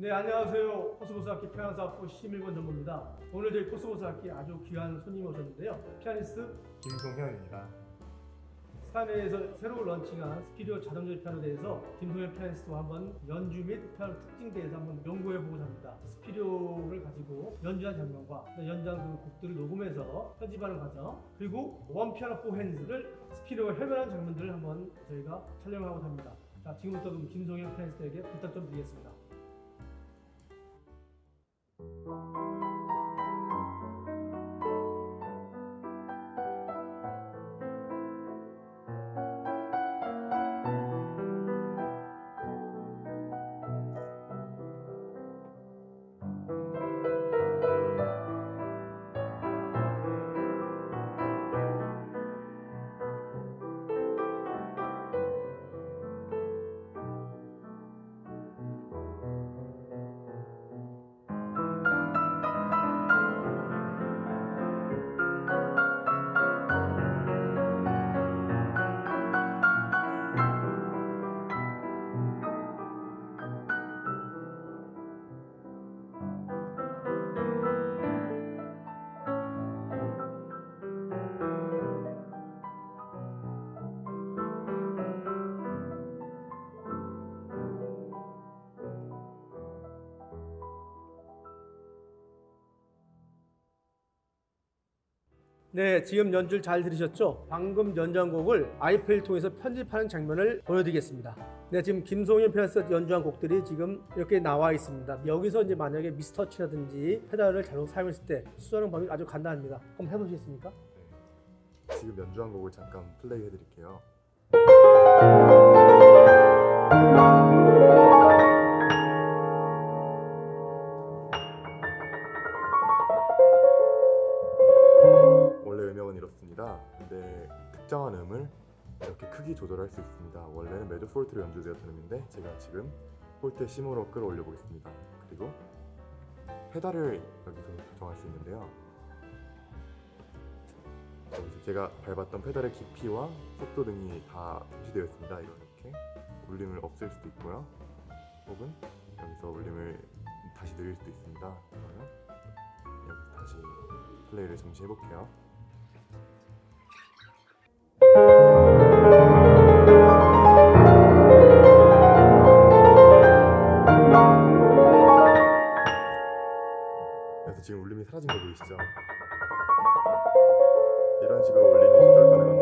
네 안녕하세요. 코스모스 악기 피아노 학부 심일권 전무입니다. 오늘 저희 코스모스 악기 아주 귀한 손님이 오셨는데요. 피아니스트 김송현입니다. 스타인웨이에서 새로 런칭한 스피리오 자동조립 피아노 대해서 김송현 피아니스트와 한번 연주 및 피아노 특징 대해서 한번 연구해보고자 합니다. 스피리오를 가지고 연주한 장면과 연주한 그 곡들을 녹음해서 편집하는 과정 그리고 one piano four hands를 스피리오에 재연한 장면들을 한번 저희가 촬영하고자 합니다. 자 지금부터 그럼 김송현 피아니스트에게 부탁 좀 드리겠습니다 네, 지금 연주를 잘 들으셨죠? 방금 연주한 곡을 아이패를 통해서 편집하는 장면을 보여드리겠습니다. 네, 지금 김송현 피아니스트 연주한 곡들이 지금 이렇게 나와 있습니다. 여기서 이제 만약에 미스터치라든지 페달을 잘못 사용했을 때 수정하는 방법이 아주 간단합니다. 한번 해보시겠습니까? 지금 연주한 곡을 잠깐 플레이 해드릴게요. 이렇습니다. 근데 특정한 음을 이렇게 크기 조절할 수 있습니다. 원래는 매주 폴트로 연주되었던 음인데 제가 지금 폴트 C모로 끌어올려 보겠습니다. 그리고 페달을 여기서 조정할 수 있는데요. 제가 밟았던 페달의 깊이와 속도 등이 다 표시되어 있습니다. 이렇게 울림을 없앨 수도 있고요. 혹은 여기서 울림을 다시 늘릴 수도 있습니다. 그러면 여기서 다시 플레이를 잠시 해볼게요. 그래서 지금 울림이 사라진 거 보이시죠? 이런 식으로 울림이 조절 가능합니다